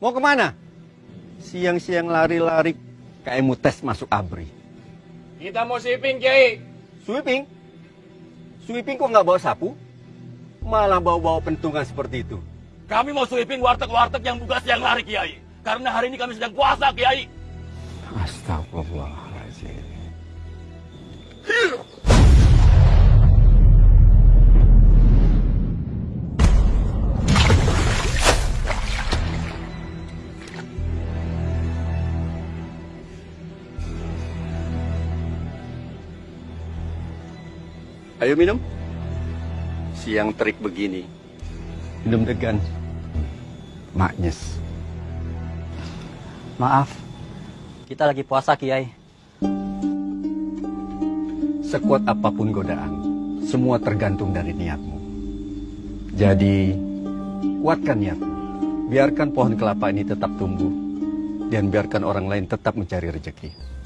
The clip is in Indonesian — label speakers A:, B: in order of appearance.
A: Mau ke mana? Siang-siang lari-lari kayak mau tes masuk abri.
B: Kita mau sweeping, Kiai.
A: Sweeping? Sweeping kok nggak bawa sapu? Malah bawa-bawa pentungan seperti itu.
B: Kami mau sweeping warteg-warteg yang buka siang hari, Kiai. Karena hari ini kami sedang puasa, Kiai.
A: Astagfirullahaladzim. Ayo minum. Siang terik begini. Minum degan. Maknyes.
C: Maaf, kita lagi puasa Kiai.
A: Sekuat apa pun godaan, semua tergantung dari niatmu. Jadi, kuatkan niatmu. Biarkan pohon kelapa ini tetap tumbuh, dan biarkan orang lain tetap mencari rezeki.